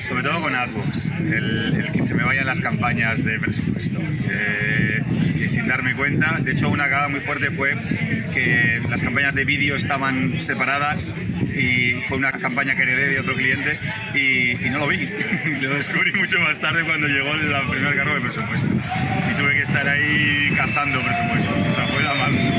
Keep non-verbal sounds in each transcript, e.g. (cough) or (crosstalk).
Sobre todo con AdWords, el, que se me vayan las campañas de presupuesto. Eh, y sin darme cuenta, de hecho una cagada muy fuerte fue que las campañas de vídeo estaban separadas y fue una campaña que heredé de otro cliente y, no lo vi. (laughs) lo descubrí mucho más tarde cuando llegó el primer cargo de presupuesto. Y tuve que estar ahí casando presupuestos. O sea, fue la más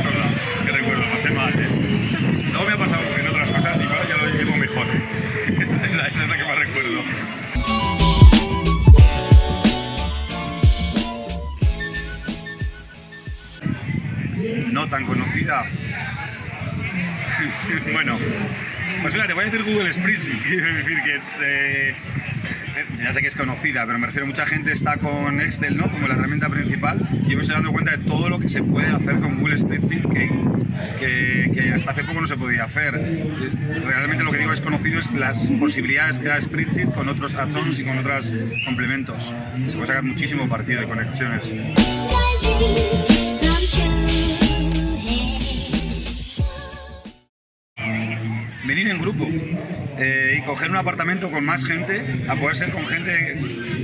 No tan conocida. (laughs) bueno, pues fíjate, voy a decir Google Spreadsheet, quiero decir que eh, ya sé que es conocida, pero me refiero mucha gente está con Excel, ¿no? Como la herramienta principal y me estoy dando cuenta de todo lo que se puede hacer con Google Spreadsheet que, que, que hasta hace poco no se podía hacer. Realmente lo que digo es conocido es las posibilidades que da Spreadsheet con otros add-ons y con otros complementos. Se puede sacar muchísimo partido de conexiones. Venir en grupo eh, y coger un apartamento con más gente, a poder ser con gente,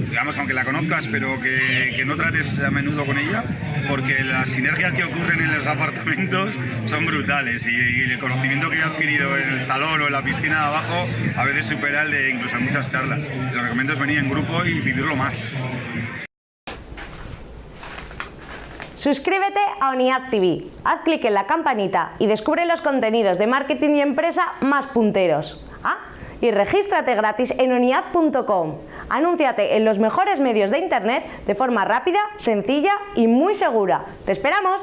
digamos, aunque la conozcas, pero que, que, no trates a menudo con ella, porque las sinergias que ocurren en los apartamentos son brutales y, y el conocimiento que he adquirido en el salón o en la piscina de abajo a veces supera el de incluso en muchas charlas. Lo recomiendo es venir en grupo y vivirlo más. Suscríbete a ONIAD TV, haz clic en la campanita y descubre los contenidos de marketing y empresa más punteros. Ah, y regístrate gratis en oniad.com. Anúnciate en los mejores medios de internet de forma rápida, sencilla y muy segura. ¡Te esperamos!